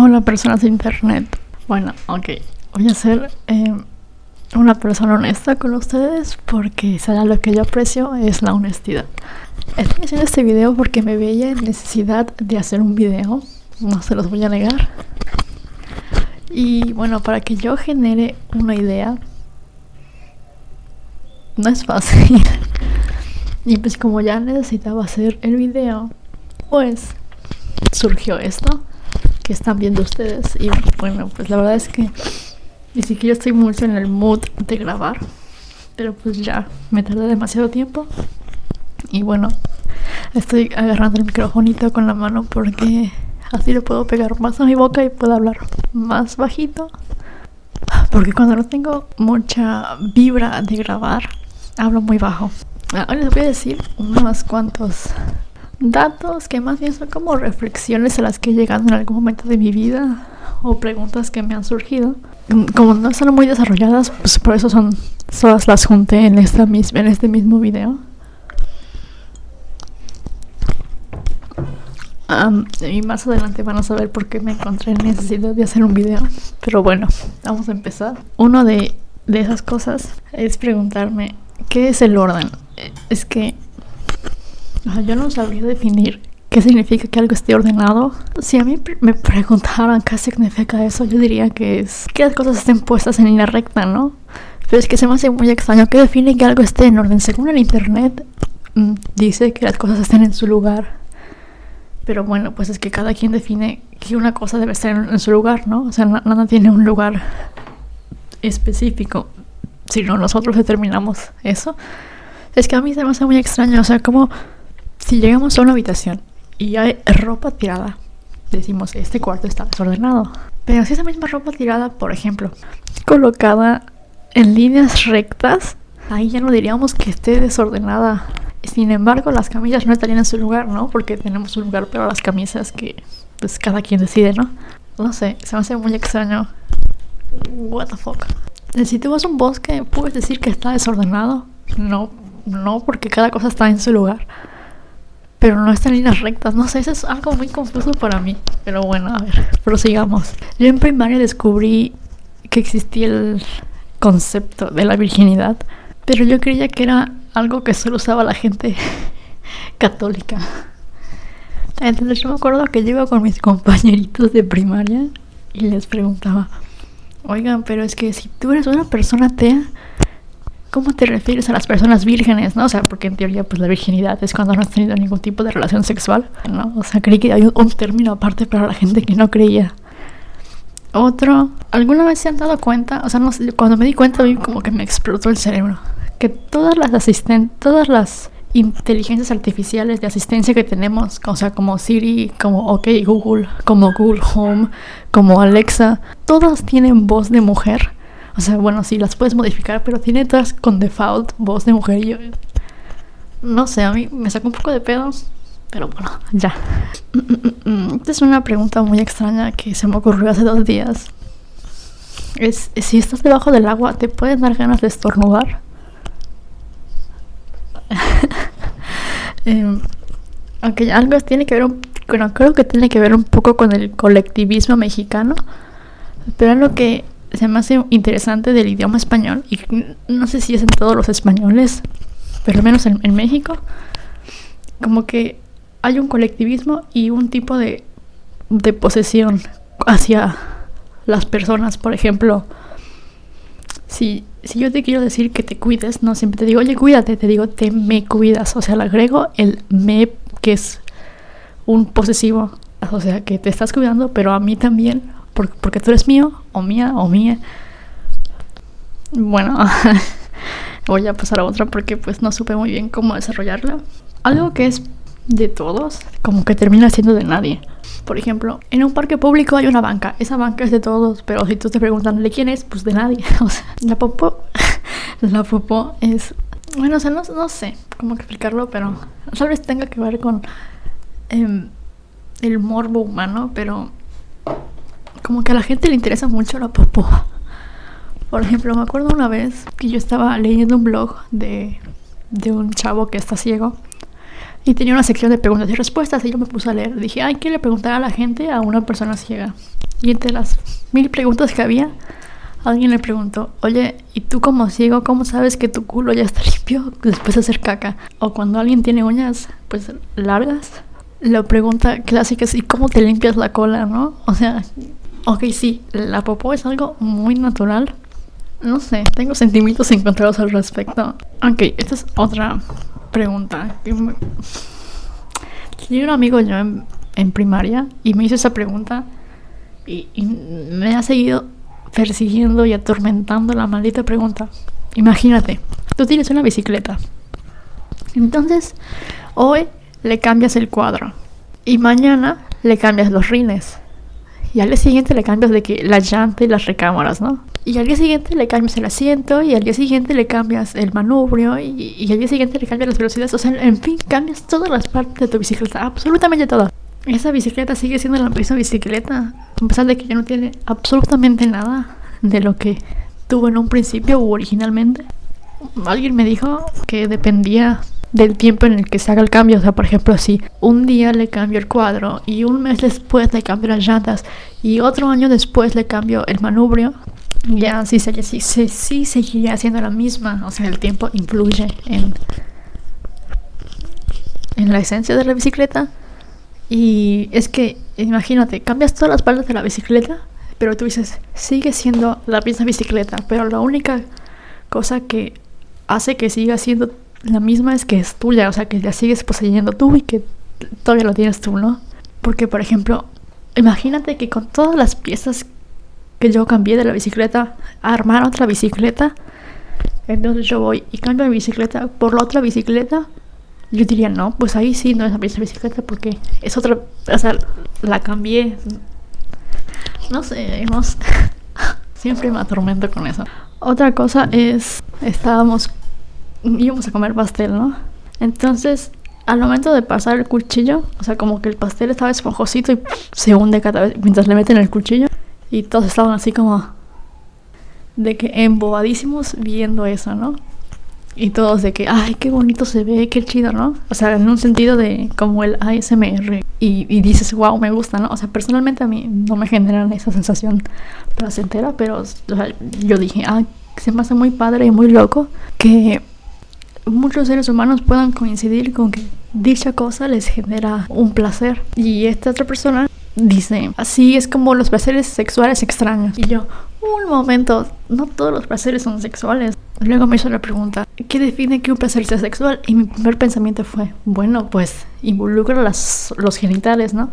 Hola personas de internet. Bueno, ok. Voy a ser eh, una persona honesta con ustedes porque será lo que yo aprecio es la honestidad. Estoy haciendo este video porque me veía en necesidad de hacer un video. No se los voy a negar. Y bueno, para que yo genere una idea, no es fácil. Y pues como ya necesitaba hacer el video, pues surgió esto que están viendo ustedes. Y bueno, pues la verdad es que ni siquiera estoy mucho en el mood de grabar. Pero pues ya, me tardé demasiado tiempo. Y bueno, estoy agarrando el microfonito con la mano porque así le puedo pegar más a mi boca y puedo hablar más bajito. Porque cuando no tengo mucha vibra de grabar, hablo muy bajo. Ahora les voy a decir unos cuantos datos que más bien son como reflexiones a las que he llegado en algún momento de mi vida o preguntas que me han surgido. Como no están muy desarrolladas, pues por eso son todas las junté en esta misma en este mismo video. y más adelante van a saber por qué me encontré en necesidad de hacer un video. Pero bueno, vamos a empezar. Uno de, de esas cosas es preguntarme, ¿qué es el orden? Es que yo no sabría definir qué significa que algo esté ordenado. Si a mí me preguntaran qué significa eso, yo diría que es que las cosas estén puestas en línea recta, ¿no? Pero es que se me hace muy extraño que define que algo esté en orden. Según el internet, mm, dice que las cosas estén en su lugar. Pero bueno, pues es que cada quien define que una cosa debe estar en, su lugar, ¿no? O sea, nada tiene un lugar específico. Si no, nosotros determinamos eso. Es que a mí se me hace muy extraño, o sea, como si llegamos a una habitación y hay ropa tirada, decimos, este cuarto está desordenado. Pero si esa misma ropa tirada, por ejemplo, colocada en líneas rectas, ahí ya no diríamos que esté desordenada. Sin embargo, las camisas no estarían en su lugar, ¿no? Porque tenemos un lugar para las camisas que, pues, cada quien decide, ¿no? No sé, se me hace muy extraño. What the fuck. Si tú vas a un bosque, ¿puedes decir que está desordenado? No, no, porque cada cosa está en su lugar pero no están en líneas rectas. No sé, eso es algo muy confuso para mí. Pero bueno, a ver, prosigamos. Yo en primaria descubrí que existía el concepto de la virginidad, pero yo creía que era algo que solo usaba la gente católica. Entonces yo me acuerdo que yo iba con mis compañeritos de primaria y les preguntaba, oigan, pero es que si tú eres una persona atea, ¿Cómo te refieres a las personas vírgenes, no? O sea, porque en teoría, pues la virginidad es cuando no has tenido ningún tipo de relación sexual, ¿no? O sea, creí que hay un, término aparte para la gente que no creía. Otro, ¿alguna vez se han dado cuenta? O sea, no sé, cuando me di cuenta, vi como que me explotó el cerebro. Que todas las asistentes, todas las inteligencias artificiales de asistencia que tenemos, o sea, como Siri, como OK Google, como Google Home, como Alexa, todas tienen voz de mujer o sea, bueno, sí, las puedes modificar, pero tiene todas con default voz de mujer y yo... No sé, a mí me sacó un poco de pedos, pero bueno, ya. Esta es una pregunta muy extraña que se me ocurrió hace dos días. Es, si estás debajo del agua, ¿te pueden dar ganas de estornudar? eh, aunque algo tiene que ver, un, bueno, creo que tiene que ver un poco con el colectivismo mexicano, pero lo que se me hace interesante del idioma español, y no sé si es en todos los españoles, pero al menos en, México, como que hay un colectivismo y un tipo de, de posesión hacia las personas. Por ejemplo, si, si yo te quiero decir que te cuides, no siempre te digo, oye, cuídate, te digo, te me cuidas. O sea, le agrego el me, que es un posesivo. O sea, que te estás cuidando, pero a mí también porque, tú eres mío, o mía, o mía. Bueno, voy a pasar a otra porque pues no supe muy bien cómo desarrollarla. Algo que es de todos, como que termina siendo de nadie. Por ejemplo, en un parque público hay una banca. Esa banca es de todos, pero si tú te preguntan de quién es, pues de nadie. O sea, la popó, la popó es, bueno, o sea, no, no sé cómo explicarlo, pero tal vez tenga que ver con em, el morbo humano, pero como que a la gente le interesa mucho la popó. Por ejemplo, me acuerdo una vez que yo estaba leyendo un blog de, de un chavo que está ciego y tenía una sección de preguntas y respuestas y yo me puse a leer. Dije, ay, ¿qué le preguntar a la gente a una persona ciega? Y entre las mil preguntas que había, alguien le preguntó, oye, ¿y tú como ciego cómo sabes que tu culo ya está limpio después de hacer caca? O cuando alguien tiene uñas, pues largas, la pregunta clásica es, ¿y cómo te limpias la cola, no? O sea, ok, sí, la popó es algo muy natural. No sé, tengo sentimientos encontrados al respecto. Ok, esta es otra pregunta. Tenía un amigo yo en, primaria y me hizo esa pregunta y, y me ha seguido persiguiendo y atormentando la maldita pregunta. Imagínate, tú tienes una bicicleta. Entonces, hoy le cambias el cuadro y mañana le cambias los rines. Y al día siguiente le cambias de que la llanta y las recámaras, ¿no? Y al día siguiente le cambias el asiento y al día siguiente le cambias el manubrio y, y al día siguiente le cambias las velocidades. O sea, en fin, cambias todas las partes de tu bicicleta, absolutamente todo. Esa bicicleta sigue siendo la misma bicicleta, a pesar de que ya no tiene absolutamente nada de lo que tuvo en un principio o originalmente. Alguien me dijo que dependía del tiempo en el que se haga el cambio. O sea, por ejemplo, si un día le cambio el cuadro y un mes después le cambio las llantas y otro año después le cambio el manubrio, ya sí, sí, sí, sí, seguiría siendo la misma. O sea, el tiempo influye en, en la esencia de la bicicleta. Y es que, imagínate, cambias todas las partes de la bicicleta, pero tú dices, sigue siendo la misma bicicleta, pero la única cosa que hace que siga siendo la misma es que es tuya, o sea, que la sigues poseyendo tú y que todavía lo tienes tú, ¿no? Porque, por ejemplo, imagínate que con todas las piezas que yo cambié de la bicicleta a armar otra bicicleta, entonces yo voy y cambio mi bicicleta por la otra bicicleta, yo diría, no, pues ahí sí no es la misma bicicleta porque es otra, o sea, la cambié. No sé, sé. siempre me atormento con eso. Otra cosa es, estábamos íbamos a comer pastel, ¿no? Entonces, al momento de pasar el cuchillo, o sea, como que el pastel estaba esponjosito y se hunde cada vez mientras le meten el cuchillo. Y todos estaban así como de que embobadísimos viendo eso, ¿no? Y todos de que, ay, qué bonito se ve, qué chido, ¿no? O sea, en un sentido de como el ASMR. Y, y dices, wow, me gusta, ¿no? O sea, personalmente a mí no me generan esa sensación placentera, pero o sea, yo dije, ah, se me hace muy padre y muy loco que muchos seres humanos puedan coincidir con que dicha cosa les genera un placer. Y esta otra persona dice, así es como los placeres sexuales extraños. Y yo, un momento, no todos los placeres son sexuales. Luego me hizo la pregunta, ¿qué define que un placer sea sexual? Y mi primer pensamiento fue, bueno, pues involucra las, los genitales, ¿no?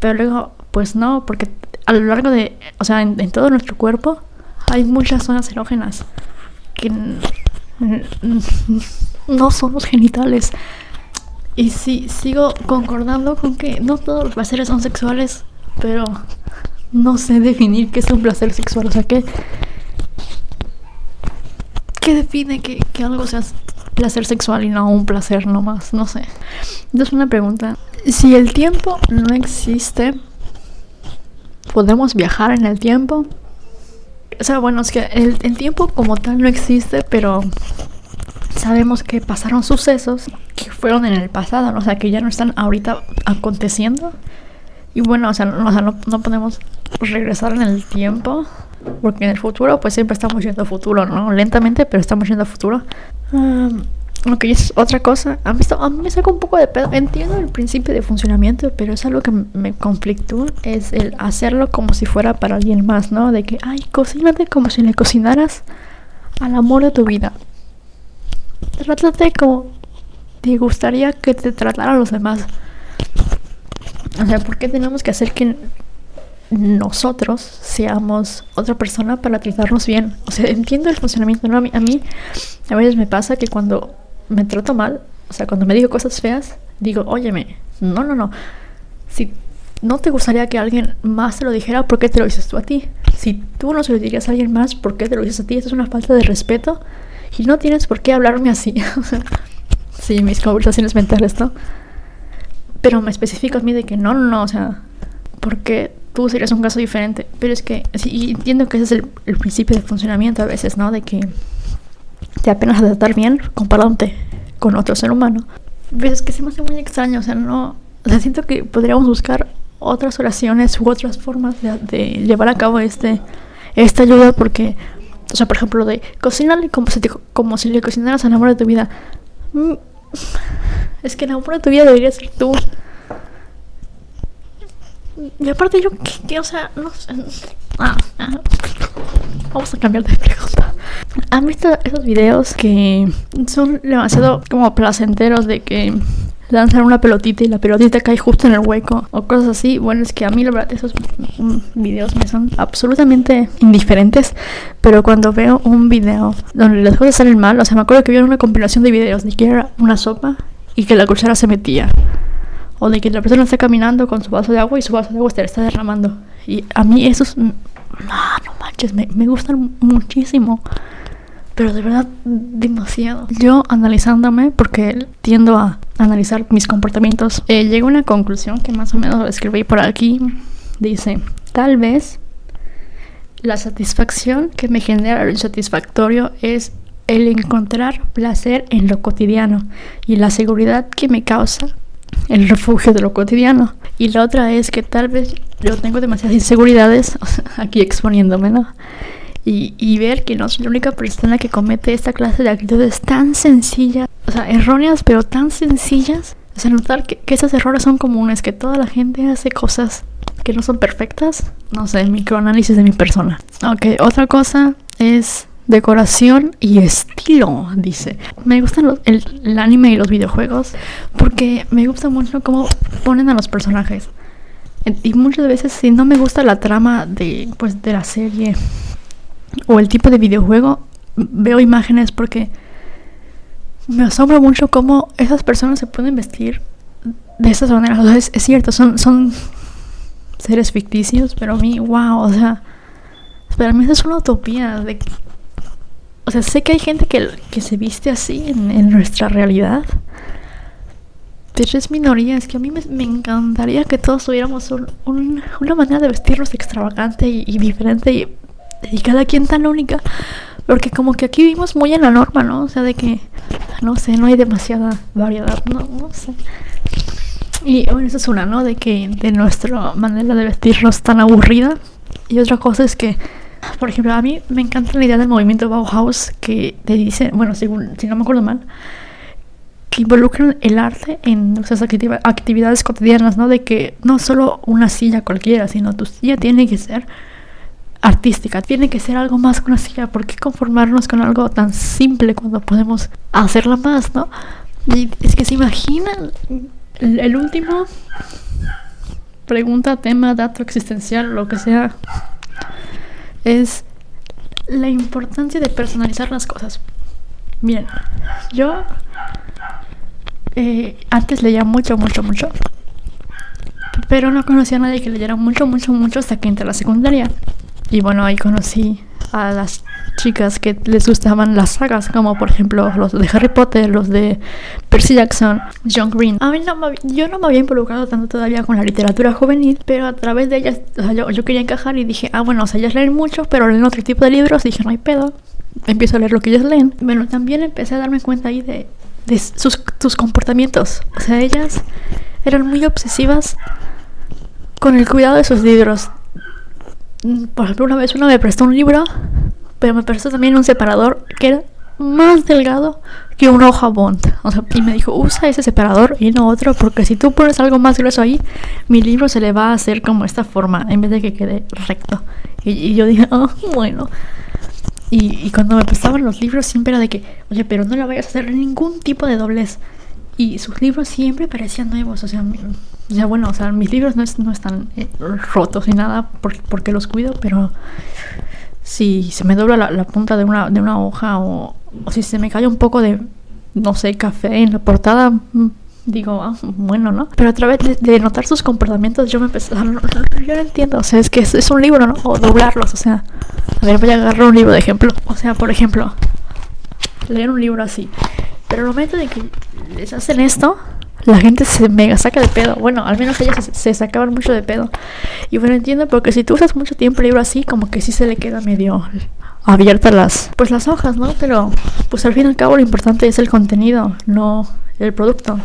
Pero luego, pues no, porque a lo largo de, o sea, en, en todo nuestro cuerpo hay muchas zonas erógenas que no son los genitales. Y sí, sigo concordando con que no todos los placeres son sexuales, pero no sé definir qué es un placer sexual. O sea, ¿qué, qué define que, que algo sea placer sexual y no un placer nomás? No sé. Entonces, una pregunta. Si el tiempo no existe, ¿podemos viajar en el tiempo? O sea, bueno, es que el, el tiempo como tal no existe, pero sabemos que pasaron sucesos que fueron en el pasado, ¿no? o sea, que ya no están ahorita aconteciendo. Y bueno, o sea, no, o sea, no, no podemos regresar en el tiempo, porque en el futuro, pues siempre estamos yendo a futuro, ¿no? Lentamente, pero estamos yendo a futuro. Um, ok, es otra cosa. A mí, a mí me saca un poco de pedo. Entiendo el principio de funcionamiento, pero es algo que me conflictúa. Es el hacerlo como si fuera para alguien más, ¿no? De que, ay, cocínate como si le cocinaras al amor de tu vida. Trátate como te gustaría que te trataran los demás. O sea, ¿por qué tenemos que hacer que nosotros seamos otra persona para tratarnos bien? O sea, entiendo el funcionamiento, ¿no? A mí, a mí a veces me pasa que cuando me trato mal, o sea, cuando me digo cosas feas, digo, óyeme, no, no, no. Si no te gustaría que alguien más te lo dijera, ¿por qué te lo dices tú a ti? Si tú no se lo dirías a alguien más, ¿por qué te lo dices a ti? Eso es una falta de respeto y no tienes por qué hablarme así. sí, mis conversaciones mentales, ¿no? Pero me especifico a mí de que no, no, no, o sea, porque tú serías un caso diferente. Pero es que, sí, entiendo que ese es el principio de funcionamiento a veces, ¿no? De que te apenas a tratar bien comparándote con otro ser humano. Pero es que se me hace muy extraño, o sea, no. O sea, siento que podríamos buscar otras oraciones u otras formas de, llevar a cabo este esta ayuda porque o sea por ejemplo de cocinarle como si, como si le cocinaras al amor de tu vida mm, es que el amor de tu vida debería ser tú y aparte yo que, o sea no sé ah, ah. vamos a cambiar de pregunta han visto esos videos que son demasiado como placenteros de que lanzan una pelotita y la pelotita cae justo en el hueco o cosas así. Bueno, es que a mí la verdad esos videos me son absolutamente indiferentes, pero cuando veo un video donde las cosas salen mal, o sea, me acuerdo que vi una compilación de videos de que era una sopa y que la cuchara se metía. O de que la persona está caminando con su vaso de agua y su vaso de agua se está derramando. Y a mí esos... No, no manches, me, me gustan muchísimo pero de verdad demasiado. Yo analizándome, porque tiendo a analizar mis comportamientos, eh, llego a una conclusión que más o menos escribí por aquí. Dice, tal vez la satisfacción que me genera lo insatisfactorio es el encontrar placer en lo cotidiano y la seguridad que me causa el refugio de lo cotidiano. Y la otra es que tal vez yo tengo demasiadas inseguridades, aquí exponiéndome, ¿no? y, ver que no soy la única persona que comete esta clase de actitudes tan sencillas, o sea, erróneas, pero tan sencillas. O sea, notar que, que esos errores son comunes, que toda la gente hace cosas que no son perfectas. No sé, microanálisis de mi persona. Ok, otra cosa es decoración y estilo, dice. Me gustan el, el, anime y los videojuegos porque me gusta mucho cómo ponen a los personajes. Y muchas veces si no me gusta la trama de, pues, de la serie o el tipo de videojuego, veo imágenes porque me asombra mucho cómo esas personas se pueden vestir de esas maneras. O sea, es, cierto, son, son seres ficticios, pero a mí, wow, o sea, para mí es una utopía. De, sea, sé que hay gente que, que se viste así en, nuestra realidad. Pero es minoría, es que a mí me, encantaría que todos tuviéramos una manera de vestirnos extravagante y, diferente y y cada quien tan única. Porque como que aquí vivimos muy en la norma, ¿no? O sea, de que, no sé, no hay demasiada variedad, no, no sé. Y bueno, eso es una, ¿no? De que de nuestra manera de vestirnos tan aburrida. Y otra cosa es que, por ejemplo, a mí me encanta la idea del movimiento Bauhaus que te dice, bueno, si no me acuerdo mal, que involucran el arte en nuestras actividades cotidianas, ¿no? De que no solo una silla cualquiera, sino tu silla tiene que ser artística. Tiene que ser algo más que una silla. ¿Por qué conformarnos con algo tan simple cuando podemos hacerla más, no? Es que se imaginan el, último pregunta, tema, dato existencial, lo que sea, es la importancia de personalizar las cosas. Bien, yo eh, antes leía mucho, mucho, mucho. Pero no conocía a nadie que leyera mucho, mucho, mucho hasta que entré a la secundaria. Y bueno, ahí conocí a las chicas que les gustaban las sagas, como por ejemplo los de Harry Potter, los de Percy Jackson, John Green. A mí no yo no me había involucrado tanto todavía con la literatura juvenil, pero a través de ellas, o sea, yo, yo, quería encajar y dije, ah, bueno, o sea, ellas leen mucho, pero leen otro tipo de libros. dije, no hay pedo, empiezo a leer lo que ellas leen. Bueno, también empecé a darme cuenta ahí de, de sus, sus comportamientos. O sea, ellas eran muy obsesivas con el cuidado de sus libros por ejemplo, una vez uno me prestó un libro, pero me prestó también un separador que era más delgado que una hoja bond. O sea, y me dijo, usa ese separador y no otro, porque si tú pones algo más grueso ahí, mi libro se le va a hacer como esta forma, en vez de que quede recto. Y, yo dije, oh, bueno. Y, y, cuando me prestaban los libros siempre era de que, oye, pero no le vayas a hacer ningún tipo de doblez. Y sus libros siempre parecían nuevos, o sea, o sea, bueno, o sea, mis libros no, no están eh, rotos ni nada porque, los cuido, pero si se me dobla la, punta de una, de una hoja o, si se me cae un poco de, no sé, café en la portada, mm, digo, ah, bueno, ¿no? Pero a través de, notar sus comportamientos yo me empecé a... yo no entiendo, o sea, es que es, es, un libro, ¿no? O doblarlos, o sea, a ver, voy a agarrar un libro de ejemplo. O sea, por ejemplo, leer un libro así. Pero el momento de que les hacen esto, la gente se mega saca de pedo. Bueno, al menos ellas se, sacaban mucho de pedo. Y bueno, entiendo porque si tú usas mucho tiempo libro así, como que sí se le queda medio abiertas las pues las hojas, ¿no? Pero pues al fin y al cabo lo importante es el contenido, no el producto.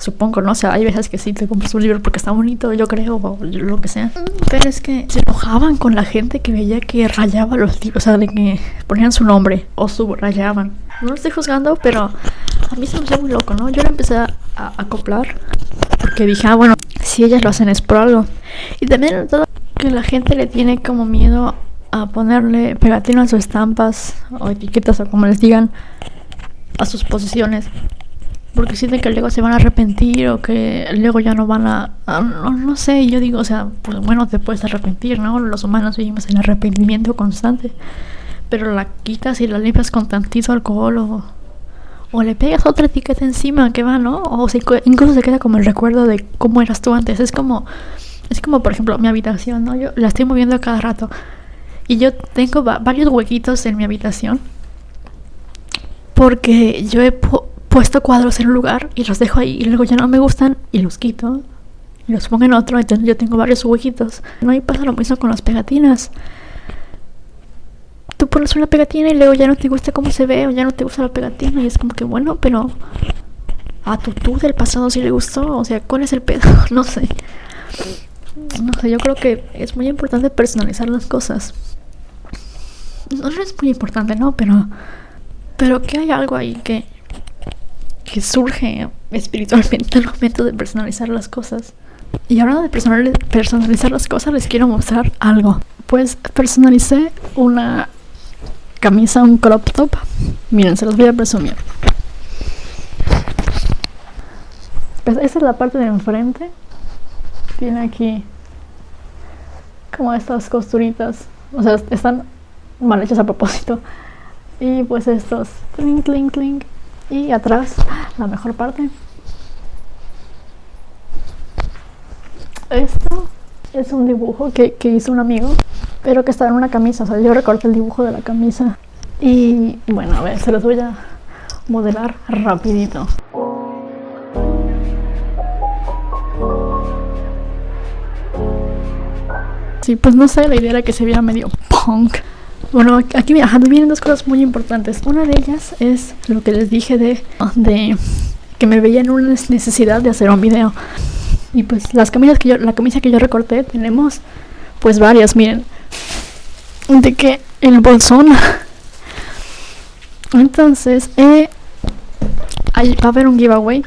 Supongo, ¿no? O sea, hay veces que sí te compras un libro porque está bonito, yo creo, o lo que sea. Pero es que se enojaban con la gente que veía que rayaba los libros, o sea, de que ponían su nombre o subrayaban. No lo estoy juzgando, pero a mí se me hacía muy loco, ¿no? Yo le empecé acoplar porque dije, ah, bueno, si ellas lo hacen es por algo. Y también todo que la gente le tiene como miedo a ponerle pegatinas o estampas o etiquetas o como les digan a sus posiciones porque sienten que luego se van a arrepentir o que luego ya no van a, no, no, sé, yo digo, o sea, pues bueno, te puedes arrepentir, ¿no? Los humanos vivimos en arrepentimiento constante, pero la quitas y la limpias con tantito alcohol o, o le pegas otra etiqueta encima que va, ¿no? O sea, incluso se queda como el recuerdo de cómo eras tú antes, es como, es como por ejemplo mi habitación, ¿no? Yo la estoy moviendo a cada rato y yo tengo varios huequitos en mi habitación porque yo he puesto cuadros en un lugar y los dejo ahí y luego ya no me gustan y los quito y los pongo en otro, entonces yo tengo varios huequitos. No hay pasa lo mismo con las pegatinas. Tú pones una pegatina y luego ya no te gusta cómo se ve o ya no te gusta la pegatina y es como que bueno, pero a tu tú del pasado sí le gustó, o sea, ¿cuál es el pedo? no sé. No sé, yo creo que es muy importante personalizar las cosas. No, no es muy importante, ¿no? Pero pero que hay algo ahí que que surge espiritualmente al momento de personalizar las cosas. Y ahora de personalizar las cosas les quiero mostrar algo. Pues personalicé una camisa, un crop top. Miren, se los voy a presumir. Pues esta es la parte de enfrente. Tiene aquí como estas costuritas. O sea, están mal hechas a propósito. Y pues estos clink, clink, clink y atrás la mejor parte esto es un dibujo que, hizo un amigo pero que está en una camisa o sea yo recorté el dibujo de la camisa y bueno a ver se los voy a modelar rapidito Sí, pues no sé, la idea era que se viera medio punk. Bueno, aquí vienen dos cosas muy importantes. Una de ellas es lo que les dije de, de que me veía en una necesidad de hacer un video. Y pues las camisas que yo, la camisa que yo recorté, tenemos pues varias, miren. De que el bolsón. Entonces, eh, va a haber un giveaway.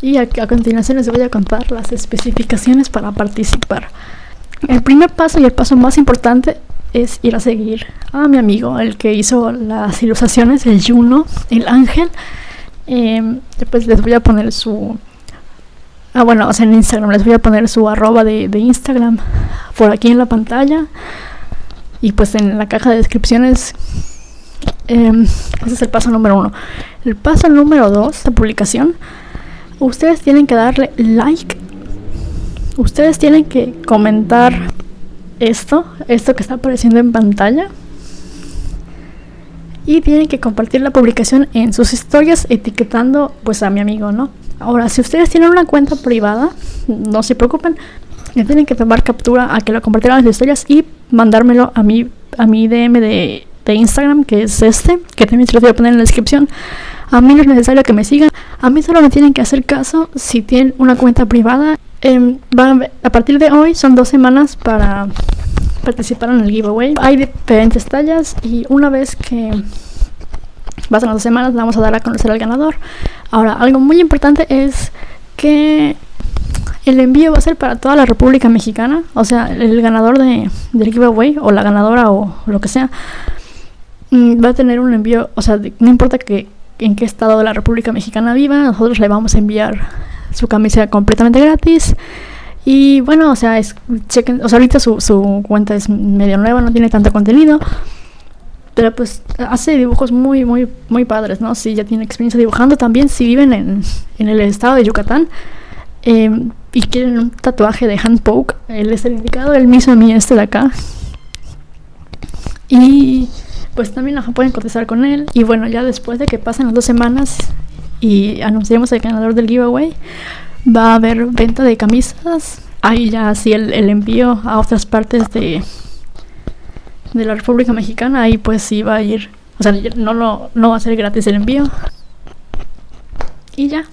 Y a, a continuación les voy a contar las especificaciones para participar. El primer paso y el paso más importante es ir a seguir a mi amigo, el que hizo las ilustraciones, el Juno, el ángel. Eh, después les voy a poner su... Ah, bueno, o sea, en Instagram les voy a poner su arroba de Instagram por aquí en la pantalla. Y pues en la caja de descripciones eh, ese es el paso número uno. El paso número dos, la publicación. Ustedes tienen que darle like. Ustedes tienen que comentar esto, esto que está apareciendo en pantalla. Y tienen que compartir la publicación en sus historias etiquetando pues a mi amigo, ¿no? Ahora, si ustedes tienen una cuenta privada, no se preocupen, le tienen que tomar captura a que lo compartieron en las historias y mandármelo a mi, a mi DM de, de Instagram, que es este, que también se lo voy a poner en la descripción. A mí no es necesario que me sigan. A mí solo me tienen que hacer caso si tienen una cuenta privada eh, a partir de hoy son dos semanas para participar en el giveaway. Hay diferentes tallas y una vez que pasan las dos semanas vamos a dar a conocer al ganador. Ahora, algo muy importante es que el envío va a ser para toda la República Mexicana. O sea, el ganador de, del giveaway o la ganadora o lo que sea mm, va a tener un envío. O sea, no importa que en qué estado de la República Mexicana viva, nosotros le vamos a enviar su camisa completamente gratis. Y bueno, o sea, es, chequen, o sea, ahorita su, cuenta es medio nueva, no tiene tanto contenido. Pero pues hace dibujos muy, muy, muy padres, ¿no? Si ya tiene experiencia dibujando también, si viven en, en el estado de Yucatán em, y quieren un tatuaje de hand poke, él es el indicado, el mismo a mí este de acá. Y pues también pueden cotizar con él. Y bueno, ya después de que pasen las dos semanas y anunciamos el ganador del giveaway, va a haber venta de camisas. Ahí ya así el, envío a otras partes de, de la República Mexicana, ahí pues sí va a ir. O sea, no, no, no va a ser gratis el envío. Y ya.